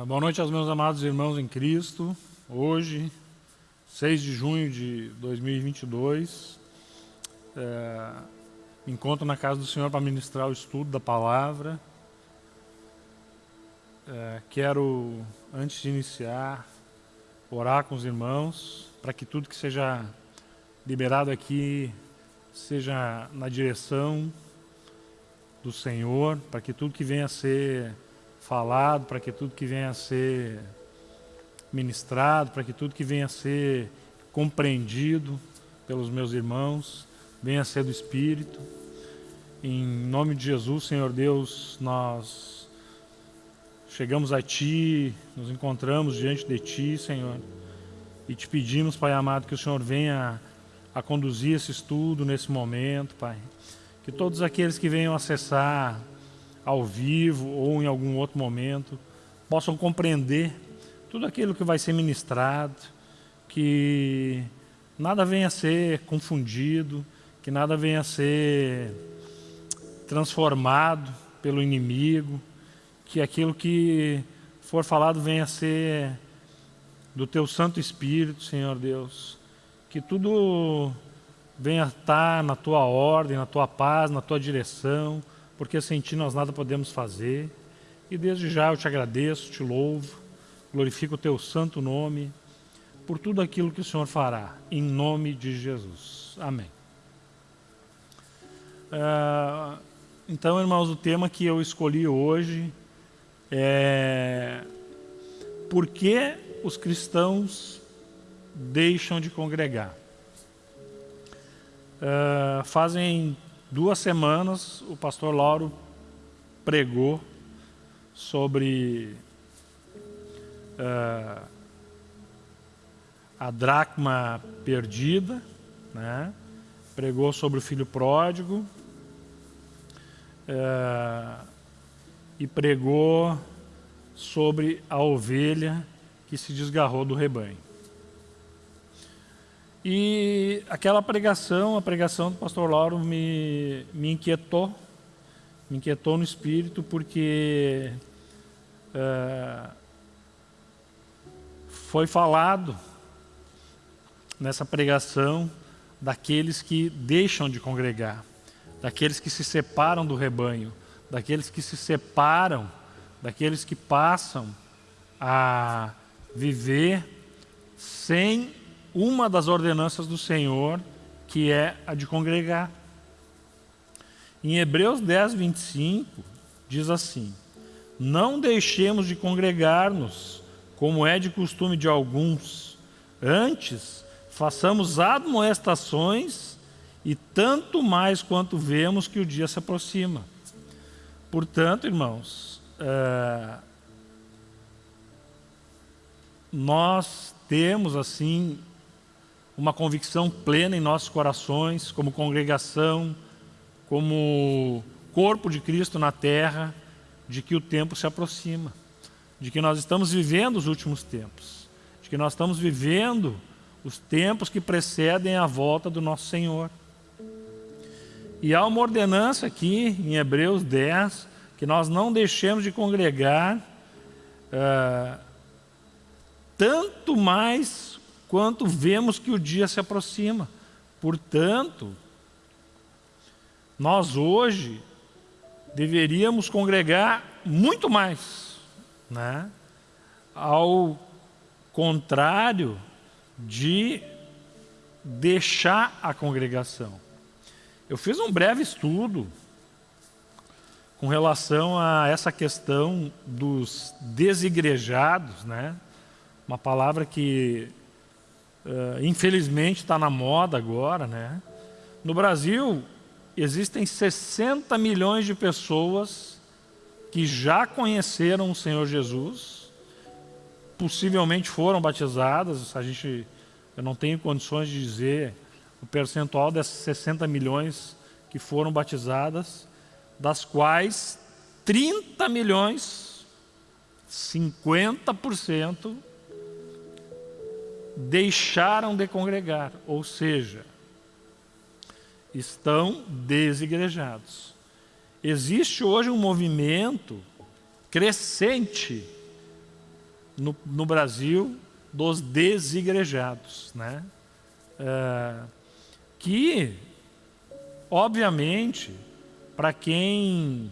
Uh, boa noite aos meus amados irmãos em Cristo. Hoje, 6 de junho de 2022, uh, me encontro na casa do Senhor para ministrar o estudo da palavra. Uh, quero, antes de iniciar, orar com os irmãos para que tudo que seja liberado aqui seja na direção do Senhor, para que tudo que venha a ser falado, para que tudo que venha a ser ministrado, para que tudo que venha a ser compreendido pelos meus irmãos, venha a ser do Espírito. Em nome de Jesus, Senhor Deus, nós chegamos a Ti, nos encontramos diante de Ti, Senhor, e te pedimos, Pai amado, que o Senhor venha a conduzir esse estudo nesse momento, Pai. Que todos aqueles que venham acessar ao vivo ou em algum outro momento, possam compreender tudo aquilo que vai ser ministrado, que nada venha a ser confundido, que nada venha a ser transformado pelo inimigo, que aquilo que for falado venha a ser do teu Santo Espírito, Senhor Deus, que tudo venha estar na tua ordem, na tua paz, na tua direção, porque sem ti nós nada podemos fazer. E desde já eu te agradeço, te louvo, glorifico o teu santo nome por tudo aquilo que o Senhor fará, em nome de Jesus. Amém. Uh, então, irmãos, o tema que eu escolhi hoje é por que os cristãos deixam de congregar. Uh, fazem duas semanas o pastor Lauro pregou sobre uh, a dracma perdida, né? pregou sobre o filho pródigo uh, e pregou sobre a ovelha que se desgarrou do rebanho. E aquela pregação, a pregação do pastor Lauro me, me inquietou, me inquietou no espírito porque uh, foi falado nessa pregação daqueles que deixam de congregar, daqueles que se separam do rebanho, daqueles que se separam, daqueles que passam a viver sem uma das ordenanças do Senhor, que é a de congregar. Em Hebreus 10, 25, diz assim: Não deixemos de congregar-nos, como é de costume de alguns, antes façamos admoestações e tanto mais quanto vemos que o dia se aproxima. Portanto, irmãos, é, nós temos assim uma convicção plena em nossos corações, como congregação, como corpo de Cristo na terra, de que o tempo se aproxima, de que nós estamos vivendo os últimos tempos, de que nós estamos vivendo os tempos que precedem a volta do nosso Senhor. E há uma ordenança aqui em Hebreus 10, que nós não deixemos de congregar, uh, tanto mais quanto vemos que o dia se aproxima. Portanto, nós hoje deveríamos congregar muito mais, né? ao contrário de deixar a congregação. Eu fiz um breve estudo com relação a essa questão dos desigrejados, né? uma palavra que Uh, infelizmente está na moda agora, né? No Brasil, existem 60 milhões de pessoas que já conheceram o Senhor Jesus, possivelmente foram batizadas, a gente, eu não tenho condições de dizer o percentual dessas 60 milhões que foram batizadas, das quais 30 milhões, 50%, deixaram de congregar, ou seja, estão desigrejados. Existe hoje um movimento crescente no, no Brasil dos desigrejados, né? É, que, obviamente, para quem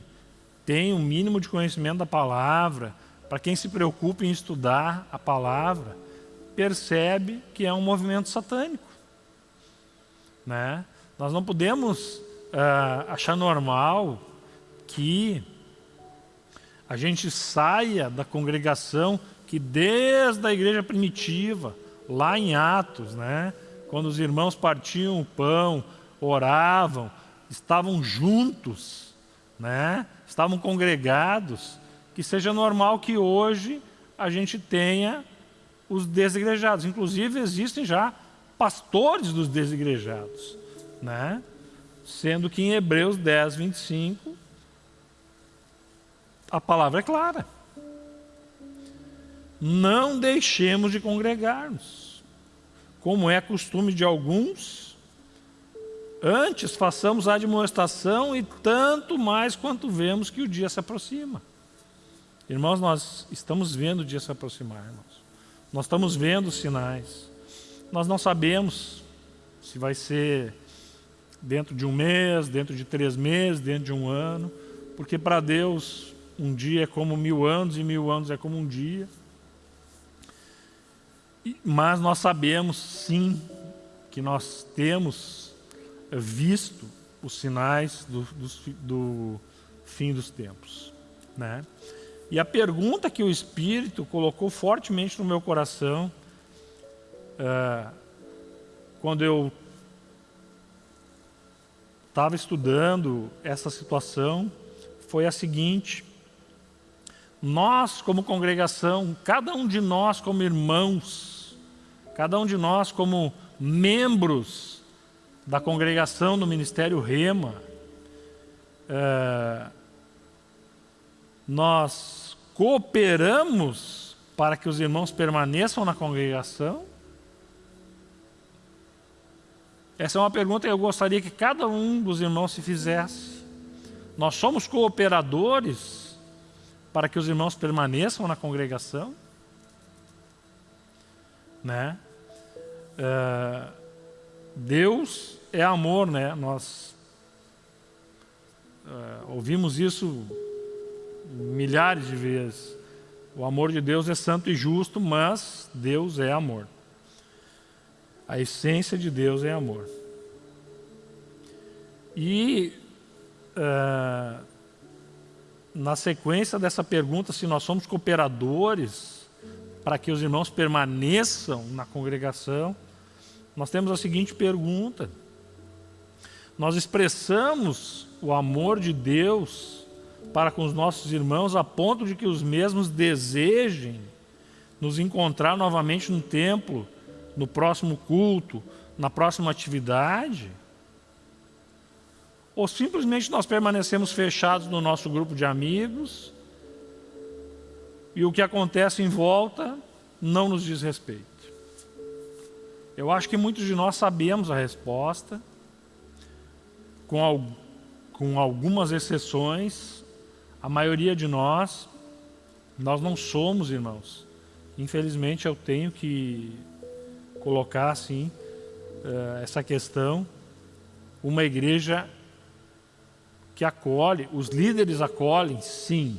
tem um mínimo de conhecimento da palavra, para quem se preocupa em estudar a palavra, percebe que é um movimento satânico. Né? Nós não podemos uh, achar normal que a gente saia da congregação que desde a igreja primitiva, lá em Atos, né, quando os irmãos partiam o pão, oravam, estavam juntos, né, estavam congregados, que seja normal que hoje a gente tenha os desigrejados. Inclusive existem já pastores dos desigrejados, né? Sendo que em Hebreus 10, 25, a palavra é clara. Não deixemos de congregar-nos, como é costume de alguns, antes façamos a admoestação e tanto mais quanto vemos que o dia se aproxima. Irmãos, nós estamos vendo o dia se aproximar, irmãos. Nós estamos vendo sinais. Nós não sabemos se vai ser dentro de um mês, dentro de três meses, dentro de um ano, porque para Deus um dia é como mil anos e mil anos é como um dia. Mas nós sabemos sim que nós temos visto os sinais do, do, do fim dos tempos. Né? E a pergunta que o Espírito colocou fortemente no meu coração, uh, quando eu estava estudando essa situação, foi a seguinte: nós, como congregação, cada um de nós, como irmãos, cada um de nós, como membros da congregação do Ministério Rema, uh, nós cooperamos para que os irmãos permaneçam na congregação? Essa é uma pergunta que eu gostaria que cada um dos irmãos se fizesse. Nós somos cooperadores para que os irmãos permaneçam na congregação? Né? Uh, Deus é amor, né? Nós uh, ouvimos isso milhares de vezes. O amor de Deus é santo e justo, mas Deus é amor. A essência de Deus é amor. E uh, na sequência dessa pergunta, se nós somos cooperadores para que os irmãos permaneçam na congregação, nós temos a seguinte pergunta. Nós expressamos o amor de Deus para com os nossos irmãos a ponto de que os mesmos desejem nos encontrar novamente no templo, no próximo culto, na próxima atividade? Ou simplesmente nós permanecemos fechados no nosso grupo de amigos e o que acontece em volta não nos diz respeito? Eu acho que muitos de nós sabemos a resposta, com, com algumas exceções, a maioria de nós, nós não somos irmãos. Infelizmente eu tenho que colocar assim essa questão. Uma igreja que acolhe, os líderes acolhem, sim.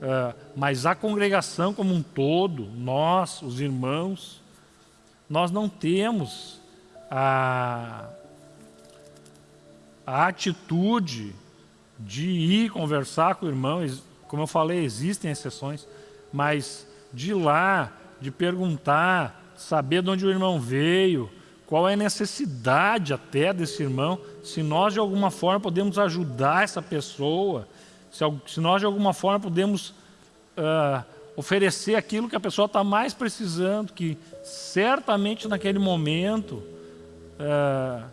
Uh, mas a congregação como um todo, nós, os irmãos, nós não temos a, a atitude de ir conversar com o irmão, como eu falei, existem exceções, mas de ir lá, de perguntar, saber de onde o irmão veio, qual é a necessidade até desse irmão, se nós de alguma forma podemos ajudar essa pessoa, se, nós de alguma forma podemos uh, oferecer aquilo que a pessoa está mais precisando, que certamente naquele momento uh,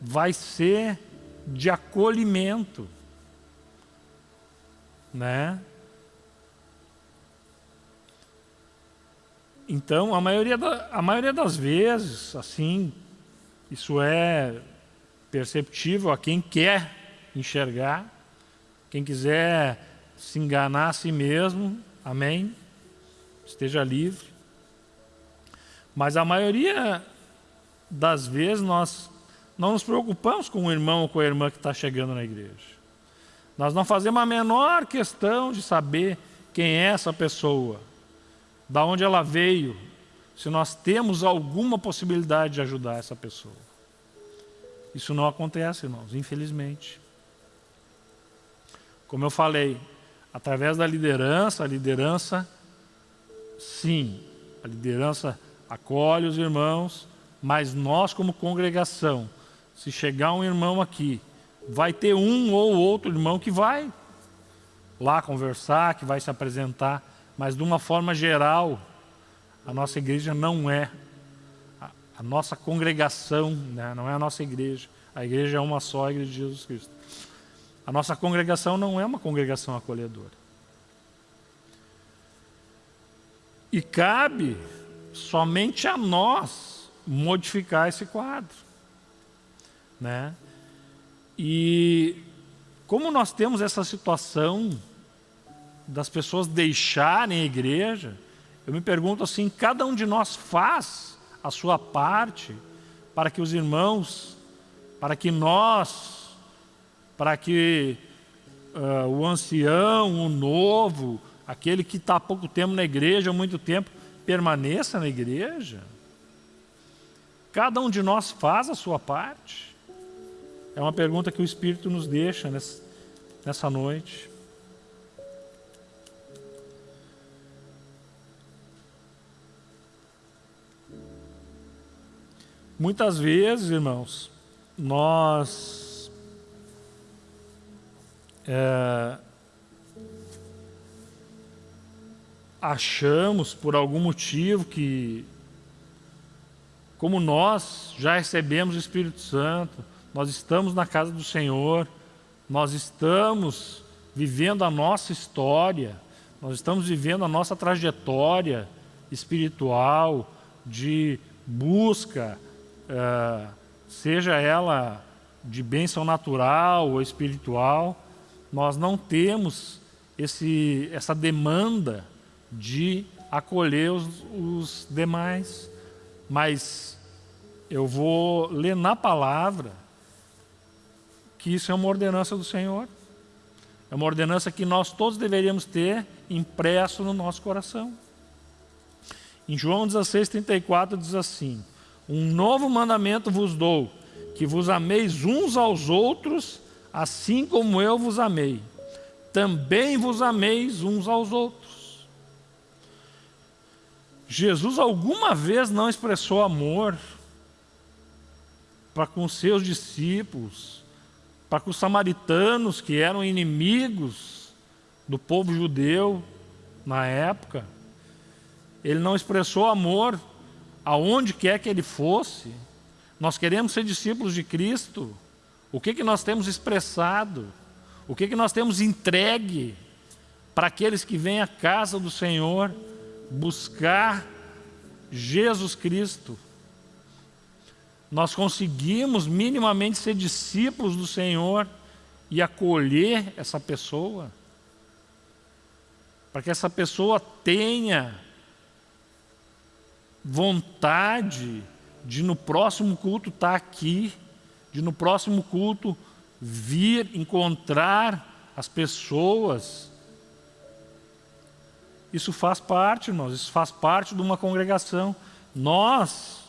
vai ser de acolhimento né? Então, a maioria, da, a maioria das vezes, assim, isso é perceptível a quem quer enxergar, quem quiser se enganar a si mesmo, amém? esteja livre. Mas a maioria das vezes nós não nos preocupamos com o irmão ou com a irmã que está chegando na igreja. Nós não fazemos a menor questão de saber quem é essa pessoa, da onde ela veio, se nós temos alguma possibilidade de ajudar essa pessoa. Isso não acontece, irmãos, infelizmente. Como eu falei, através da liderança, a liderança, sim, a liderança acolhe os irmãos, mas nós como congregação, se chegar um irmão aqui, vai ter um ou outro irmão que vai lá conversar, que vai se apresentar, mas de uma forma geral, a nossa igreja não é a, nossa congregação, né? não é a nossa igreja. A igreja é uma só, a igreja de Jesus Cristo. A nossa congregação não é uma congregação acolhedora. E cabe somente a nós modificar esse quadro. Né? E como nós temos essa situação das pessoas deixarem a igreja, eu me pergunto assim, cada um de nós faz a sua parte para que os irmãos, para que nós, para que uh, o ancião, o novo, aquele que está há pouco tempo na igreja, há muito tempo, permaneça na igreja? Cada um de nós faz a sua parte? É uma pergunta que o Espírito nos deixa nessa, noite. Muitas vezes, irmãos, nós é, achamos por algum motivo que, como nós já recebemos o Espírito Santo, nós estamos na casa do Senhor, nós estamos vivendo a nossa história, nós estamos vivendo a nossa trajetória espiritual de busca é, seja ela de bênção natural ou espiritual, nós não temos esse, essa demanda de acolher os, os demais. Mas eu vou ler na palavra que isso é uma ordenança do Senhor. É uma ordenança que nós todos deveríamos ter impresso no nosso coração. Em João 16, 34 diz assim, um novo mandamento vos dou, que vos ameis uns aos outros, assim como eu vos amei. Também vos ameis uns aos outros. Jesus alguma vez não expressou amor para com seus discípulos, para com os samaritanos que eram inimigos do povo judeu na época. Ele não expressou amor aonde quer que ele fosse, nós queremos ser discípulos de Cristo, o que, que nós temos expressado, o que, que nós temos entregue para aqueles que vêm à casa do Senhor buscar Jesus Cristo. Nós conseguimos minimamente ser discípulos do Senhor e acolher essa pessoa, para que essa pessoa tenha vontade de no próximo culto estar tá aqui, de no próximo culto vir encontrar as pessoas. Isso faz parte, irmãos, isso faz parte de uma congregação. Nós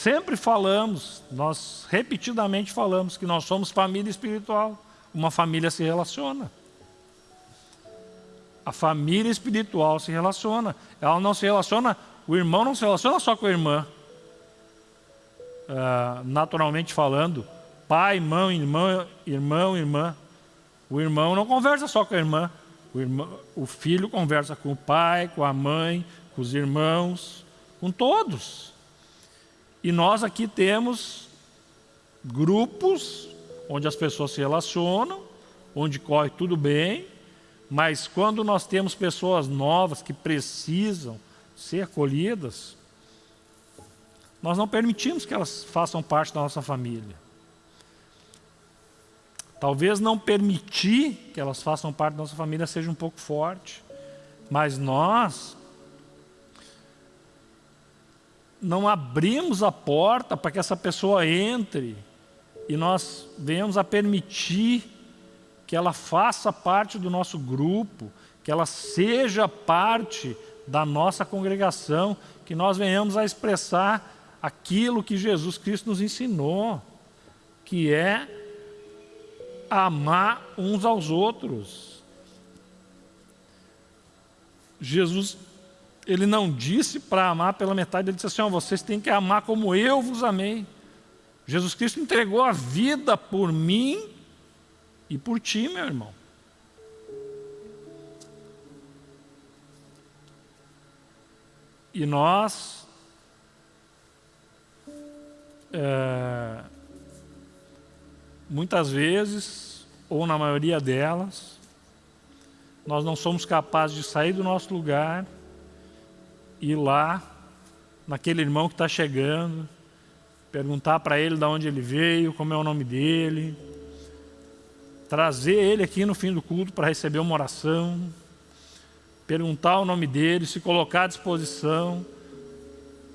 sempre falamos, nós repetidamente falamos que nós somos família espiritual. Uma família se relaciona. A família espiritual se relaciona. Ela não se relaciona, o irmão não se relaciona só com a irmã. Uh, naturalmente falando, pai, mãe, irmão, irmão, irmã. O irmão não conversa só com a irmã. O, irmão, o filho conversa com o pai, com a mãe, com os irmãos, com todos. E nós aqui temos grupos onde as pessoas se relacionam, onde corre tudo bem, mas quando nós temos pessoas novas que precisam ser acolhidas, nós não permitimos que elas façam parte da nossa família. Talvez não permitir que elas façam parte da nossa família seja um pouco forte, Mas nós não abrimos a porta para que essa pessoa entre e nós venhamos a permitir que ela faça parte do nosso grupo, que ela seja parte da nossa congregação, que nós venhamos a expressar aquilo que Jesus Cristo nos ensinou, que é amar uns aos outros. Jesus, ele não disse para amar pela metade, ele disse assim, ó, vocês têm que amar como eu vos amei. Jesus Cristo entregou a vida por mim e por ti, meu irmão. E nós é, muitas vezes, ou na maioria delas, nós não somos capazes de sair do nosso lugar ir lá, naquele irmão que está chegando, perguntar para ele de onde ele veio, como é o nome dele, trazer ele aqui no fim do culto para receber uma oração, perguntar o nome dele, se colocar à disposição,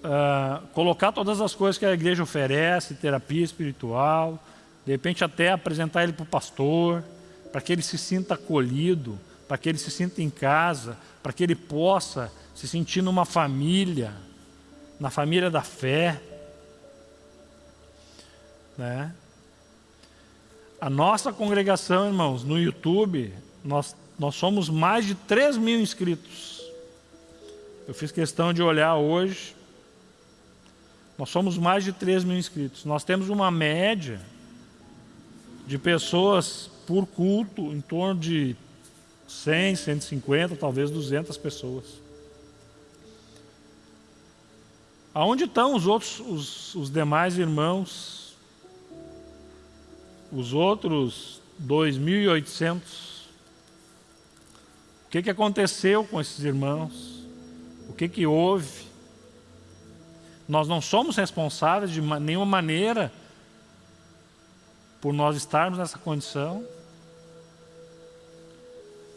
uh, colocar todas as coisas que a igreja oferece, terapia espiritual, de repente até apresentar ele para o pastor, para que ele se sinta acolhido, para que ele se sinta em casa, para que ele possa se sentir numa família, na família da fé. Né? A nossa congregação, irmãos, no YouTube, nós, nós somos mais de 3 mil inscritos. Eu fiz questão de olhar hoje, nós somos mais de 3 mil inscritos. Nós temos uma média de pessoas por culto em torno de 100, 150, talvez 200 pessoas. Aonde estão os outros, os, os demais irmãos? Os outros 2.800? O que, que aconteceu com esses irmãos? O que, que houve? Nós não somos responsáveis de nenhuma maneira por nós estarmos nessa condição.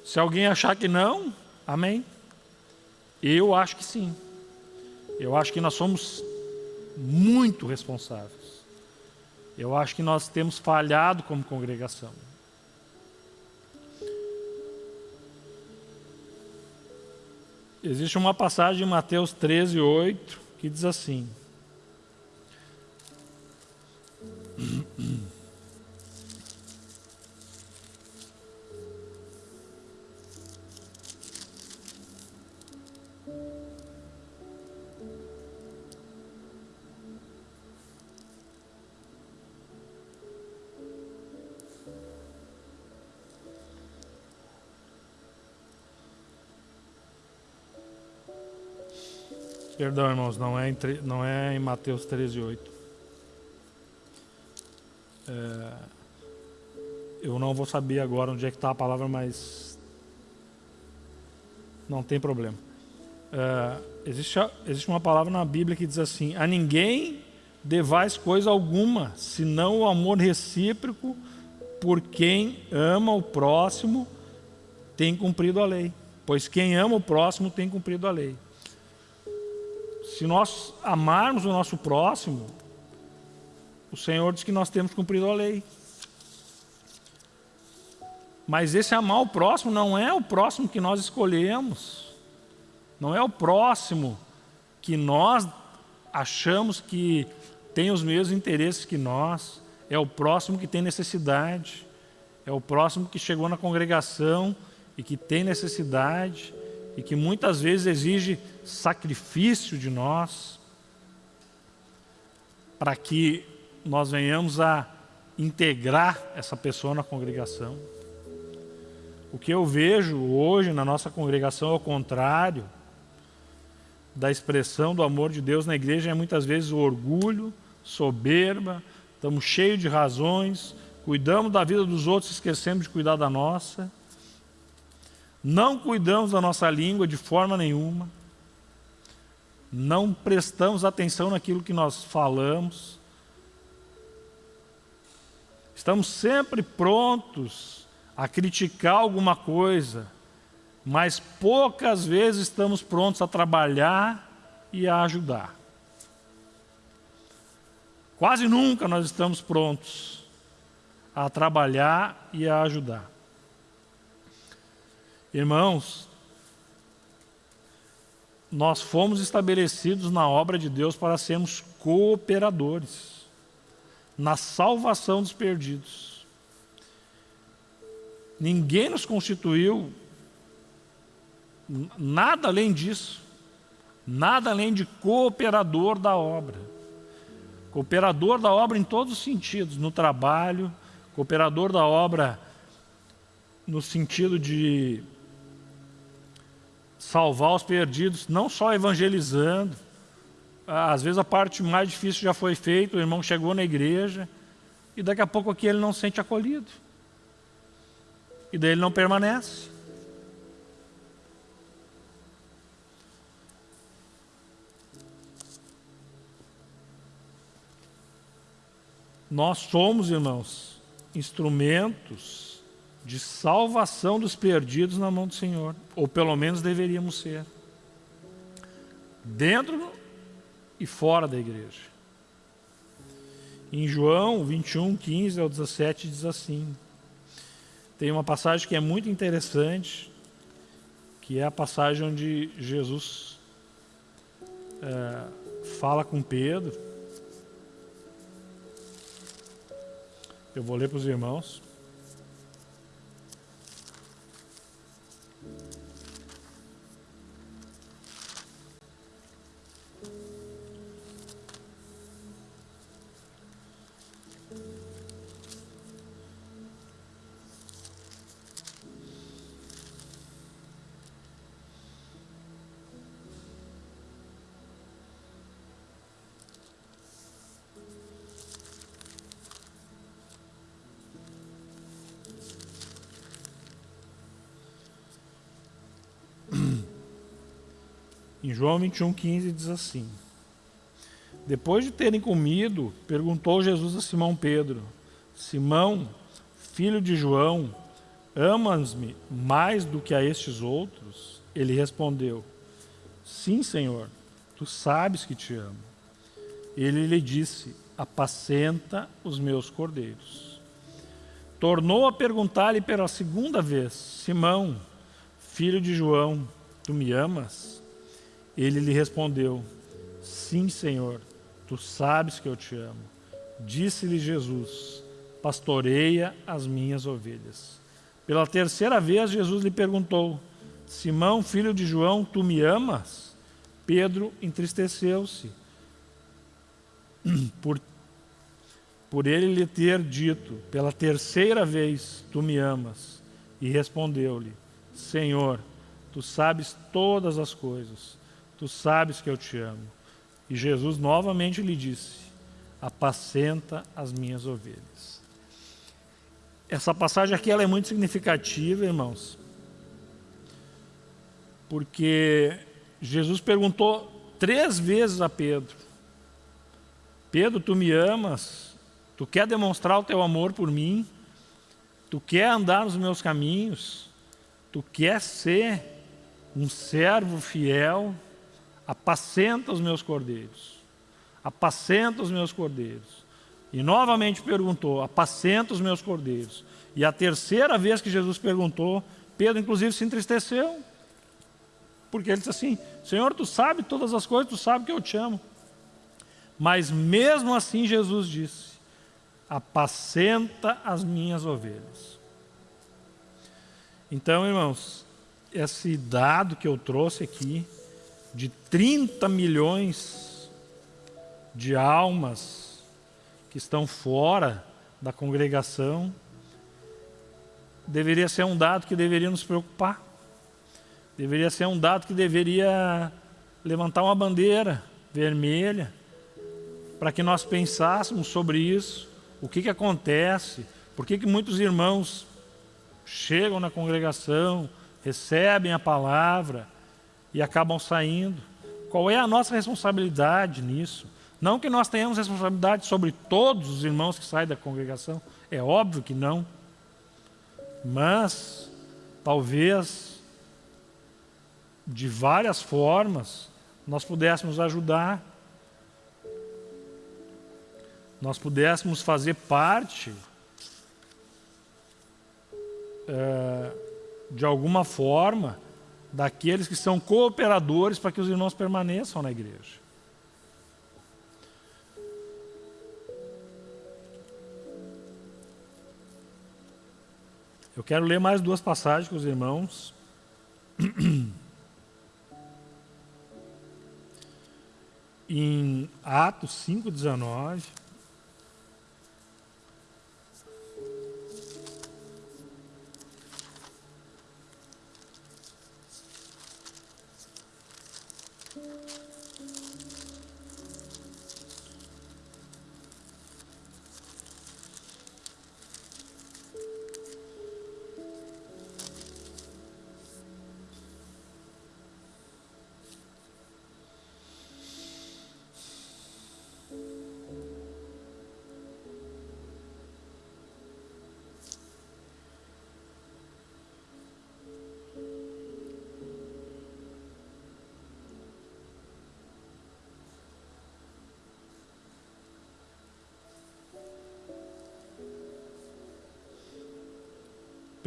Se alguém achar que não, amém. Eu acho que sim. Eu acho que nós somos muito responsáveis. Eu acho que nós temos falhado como congregação. Existe uma passagem em Mateus 13, 8, que diz assim: Perdão, irmãos, não é em, não é em Mateus 13, 8. É, eu não vou saber agora onde é que está a palavra, mas não tem problema. É, existe, existe uma palavra na Bíblia que diz assim: A ninguém devais coisa alguma, senão o amor recíproco por quem ama o próximo tem cumprido a lei. Pois quem ama o próximo tem cumprido a lei. Se nós amarmos o nosso próximo, o Senhor diz que nós temos cumprido a lei. Mas esse amar o próximo não é o próximo que nós escolhemos. Não é o próximo que nós achamos que tem os mesmos interesses que nós. É o próximo que tem necessidade. É o próximo que chegou na congregação e que tem necessidade e que muitas vezes exige sacrifício de nós para que nós venhamos a integrar essa pessoa na congregação. O que eu vejo hoje na nossa congregação, ao contrário da expressão do amor de Deus na igreja, é muitas vezes o orgulho, soberba, estamos cheios de razões, cuidamos da vida dos outros, esquecemos de cuidar da nossa. Não cuidamos da nossa língua de forma nenhuma. Não prestamos atenção naquilo que nós falamos. Estamos sempre prontos a criticar alguma coisa, mas poucas vezes estamos prontos a trabalhar e a ajudar. Quase nunca nós estamos prontos a trabalhar e a ajudar. Irmãos, nós fomos estabelecidos na obra de Deus para sermos cooperadores na salvação dos perdidos. Ninguém nos constituiu nada além disso, nada além de cooperador da obra. Cooperador da obra em todos os sentidos, no trabalho, cooperador da obra no sentido de salvar os perdidos, não só evangelizando. Às vezes a parte mais difícil já foi feita, o irmão chegou na igreja e daqui a pouco aqui ele não se sente acolhido. E daí ele não permanece. Nós somos, irmãos, instrumentos de salvação dos perdidos na mão do Senhor, ou pelo menos deveríamos ser. Dentro e fora da igreja. Em João 21, 15 ao 17 diz assim: tem uma passagem que é muito interessante, que é a passagem onde Jesus é, fala com Pedro Eu vou ler para os irmãos. Em João 21, 15 diz assim: Depois de terem comido, perguntou Jesus a Simão Pedro: Simão, filho de João, amas-me mais do que a estes outros? Ele respondeu: Sim, Senhor, tu sabes que te amo. Ele lhe disse: Apacenta os meus cordeiros. Tornou a perguntar-lhe pela segunda vez: Simão, filho de João, tu me amas? Ele lhe respondeu: Sim, Senhor, tu sabes que eu te amo. Disse-lhe Jesus: Pastoreia as minhas ovelhas. Pela terceira vez, Jesus lhe perguntou: Simão, filho de João, tu me amas? Pedro entristeceu-se por, por ele lhe ter dito pela terceira vez: Tu me amas. E respondeu-lhe: Senhor, tu sabes todas as coisas tu sabes que eu te amo. E Jesus novamente lhe disse: Apacenta as minhas ovelhas. Essa passagem aqui ela é muito significativa, irmãos, porque Jesus perguntou três vezes a Pedro: Pedro, tu me amas? Tu quer demonstrar o teu amor por mim? Tu quer andar nos meus caminhos? Tu quer ser um servo fiel? Apacenta os meus cordeiros, apacenta os meus cordeiros. E novamente perguntou, apacenta os meus cordeiros. E a terceira vez que Jesus perguntou, Pedro inclusive se entristeceu, porque ele disse assim, Senhor, tu sabe todas as coisas, tu sabe que eu te amo. Mas mesmo assim Jesus disse, apacenta as minhas ovelhas. Então, irmãos, esse dado que eu trouxe aqui, de 30 milhões de almas que estão fora da congregação, deveria ser um dado que deveria nos preocupar. Deveria ser um dado que deveria levantar uma bandeira vermelha para que nós pensássemos sobre isso, o que, que acontece, por que, que muitos irmãos chegam na congregação, recebem a palavra, e acabam saindo. Qual é a nossa responsabilidade nisso? Não que nós tenhamos responsabilidade sobre todos os irmãos que saem da congregação, é óbvio que não. Mas, talvez, de várias formas, nós pudéssemos ajudar, nós pudéssemos fazer parte é, de alguma forma daqueles que são cooperadores para que os irmãos permaneçam na igreja. Eu quero ler mais duas passagens com os irmãos. em Atos 5,19.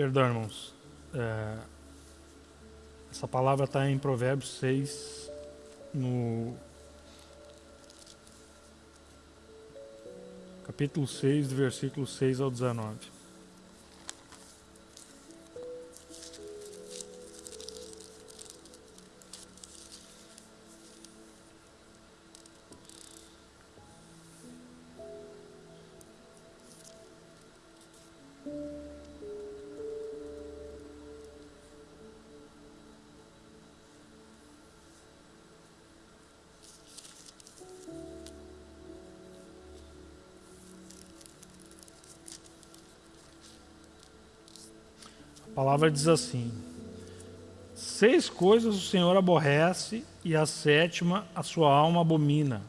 Perdão, irmãos. É, essa palavra está em Provérbios 6, no capítulo 6, do versículo 6 ao 19. Palavra diz assim: Seis coisas o Senhor aborrece, e a sétima a sua alma abomina: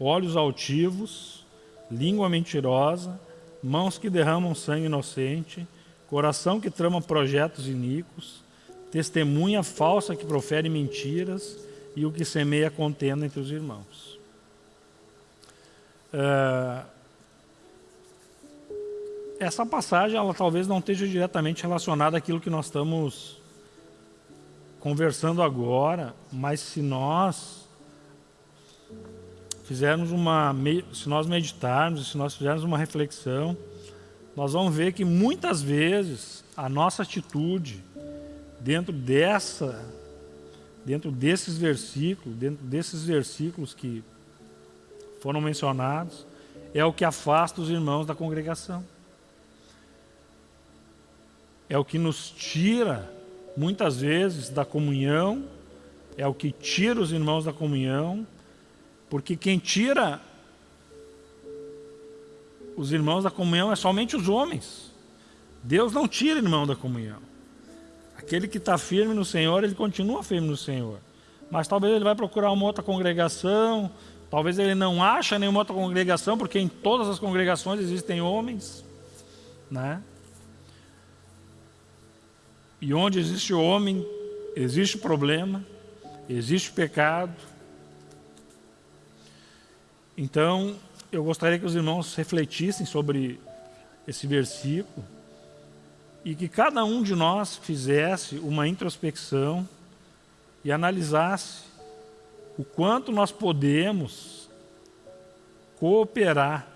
olhos altivos, língua mentirosa, mãos que derramam sangue inocente, coração que trama projetos iníquos, testemunha falsa que profere mentiras e o que semeia contenda entre os irmãos. Uh, essa passagem ela talvez não esteja diretamente relacionada àquilo que nós estamos conversando agora, mas se nós fizermos uma, se nós meditarmos, se nós fizermos uma reflexão, nós vamos ver que muitas vezes a nossa atitude dentro dessa, dentro desses versículos, dentro desses versículos que foram mencionados, é o que afasta os irmãos da congregação é o que nos tira, muitas vezes, da comunhão, é o que tira os irmãos da comunhão, porque quem tira os irmãos da comunhão é somente os homens. Deus não tira irmão da comunhão. Aquele que está firme no Senhor, ele continua firme no Senhor. Mas talvez ele vai procurar uma outra congregação, talvez ele não acha nenhuma outra congregação, porque em todas as congregações existem homens, né? E onde existe homem, existe problema, existe pecado. Então, eu gostaria que os irmãos refletissem sobre esse versículo e que cada um de nós fizesse uma introspecção e analisasse o quanto nós podemos cooperar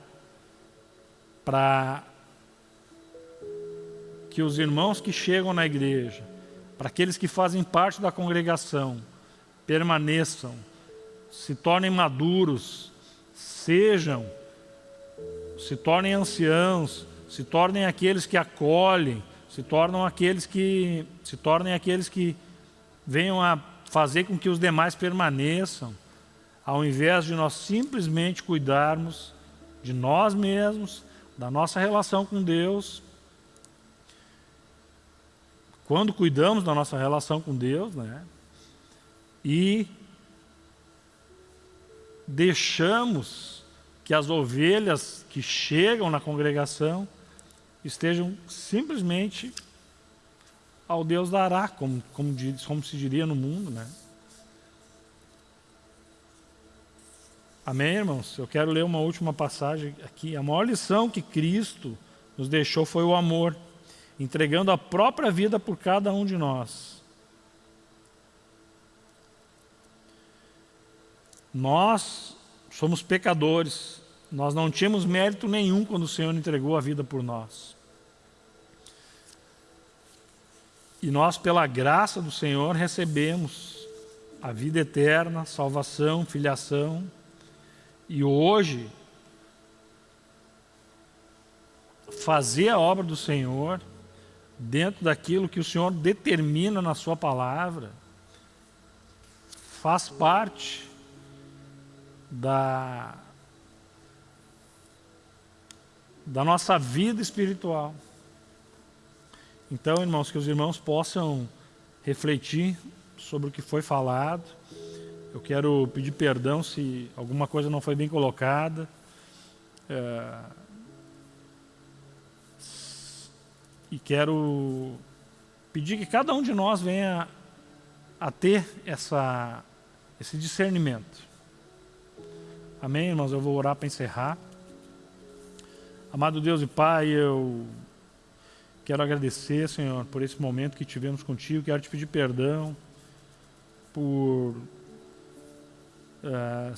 para que os irmãos que chegam na igreja, para aqueles que fazem parte da congregação, permaneçam, se tornem maduros, sejam, se tornem anciãos, se tornem aqueles que acolhem, se tornam aqueles que se tornem aqueles que venham a fazer com que os demais permaneçam, ao invés de nós simplesmente cuidarmos de nós mesmos, da nossa relação com Deus, quando cuidamos da nossa relação com Deus, né? E deixamos que as ovelhas que chegam na congregação estejam simplesmente ao Deus dará, como, como, como se diria no mundo, né? Amém, irmãos? Eu quero ler uma última passagem aqui. A maior lição que Cristo nos deixou foi o amor, entregando a própria vida por cada um de nós. Nós somos pecadores, nós não tínhamos mérito nenhum quando o Senhor entregou a vida por nós. E nós, pela graça do Senhor, recebemos a vida eterna, salvação, filiação. E hoje, fazer a obra do Senhor dentro daquilo que o Senhor determina na sua palavra, faz parte da, da nossa vida espiritual. Então, irmãos, que os irmãos possam refletir sobre o que foi falado. Eu quero pedir perdão se alguma coisa não foi bem colocada. É... E quero pedir que cada um de nós venha a ter essa, esse discernimento. Amém, irmãos? Eu vou orar para encerrar. Amado Deus e Pai, eu Quero agradecer, Senhor, por esse momento que tivemos contigo. Quero te pedir perdão por uh,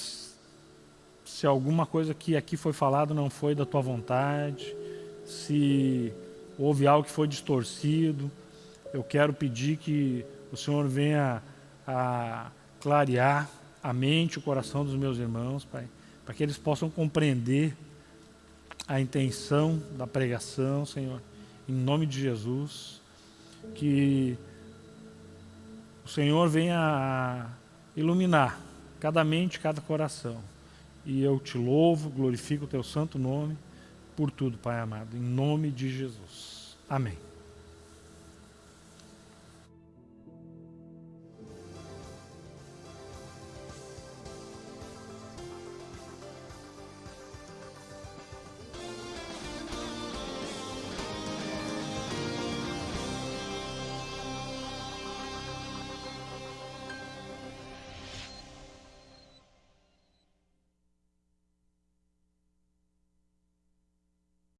se alguma coisa que aqui foi falado não foi da tua vontade, se houve algo que foi distorcido. Eu quero pedir que o Senhor venha a clarear a mente, o coração dos meus irmãos, Pai, para que eles possam compreender a intenção da pregação, Senhor em nome de Jesus, que o Senhor venha iluminar cada mente, cada coração. E eu te louvo, glorifico o teu santo nome por tudo, Pai amado, em nome de Jesus. Amém.